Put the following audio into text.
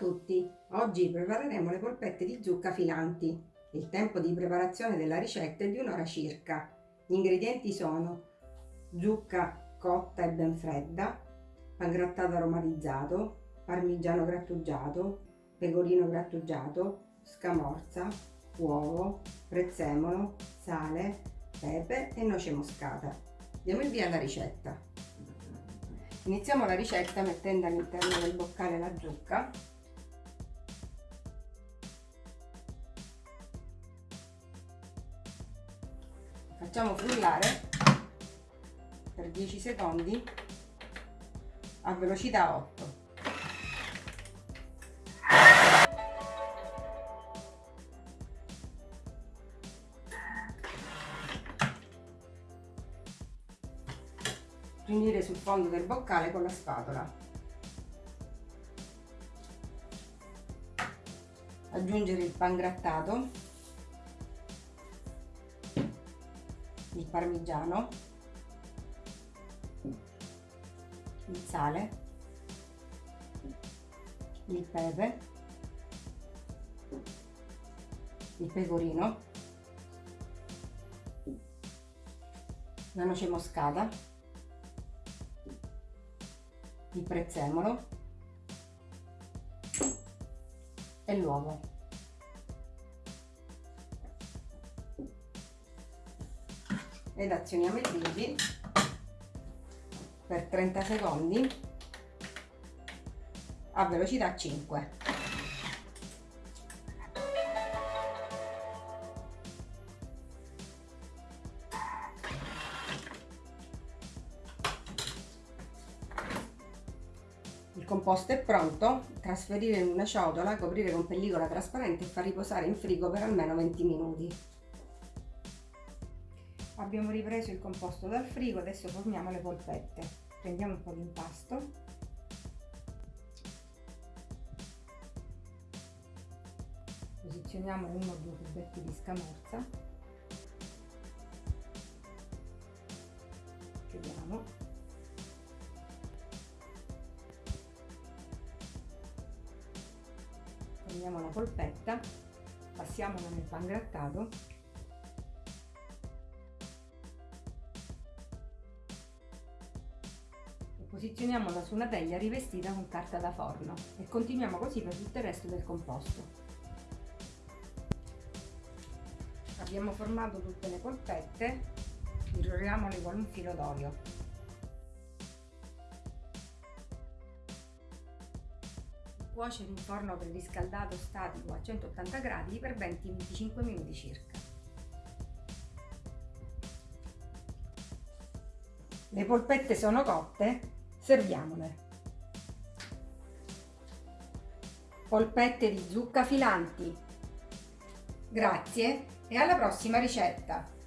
tutti! Oggi prepareremo le polpette di zucca filanti. Il tempo di preparazione della ricetta è di un'ora circa. Gli ingredienti sono zucca cotta e ben fredda, pangrattato aromatizzato, parmigiano grattugiato, pecorino grattugiato, scamorza, uovo, prezzemolo, sale, pepe e noce moscata. Diamo il via alla ricetta. Iniziamo la ricetta mettendo all'interno del boccale la zucca facciamo frullare per 10 secondi a velocità 8 riunire sul fondo del boccale con la spatola. Aggiungere il pangrattato, il parmigiano, il sale, il pepe, il pecorino, la noce moscata il prezzemolo e l'uovo. Ed azioniamo i figli per 30 secondi a velocità 5. Il composto è pronto, trasferire in una ciotola, coprire con pellicola trasparente e far riposare in frigo per almeno 20 minuti. Abbiamo ripreso il composto dal frigo, adesso formiamo le polpette. Prendiamo un po' di impasto. Posizioniamo uno o due cubetti di scamorza. Chiudiamo prendiamo la polpetta, passiamola nel pangrattato posizioniamola su una teglia rivestita con carta da forno e continuiamo così per tutto il resto del composto. Abbiamo formato tutte le polpette, irroriamole con un filo d'olio. cuocere in forno preriscaldato statico a 180 gradi per 20-25 minuti circa. Le polpette sono cotte, serviamole. Polpette di zucca filanti. Grazie e alla prossima ricetta!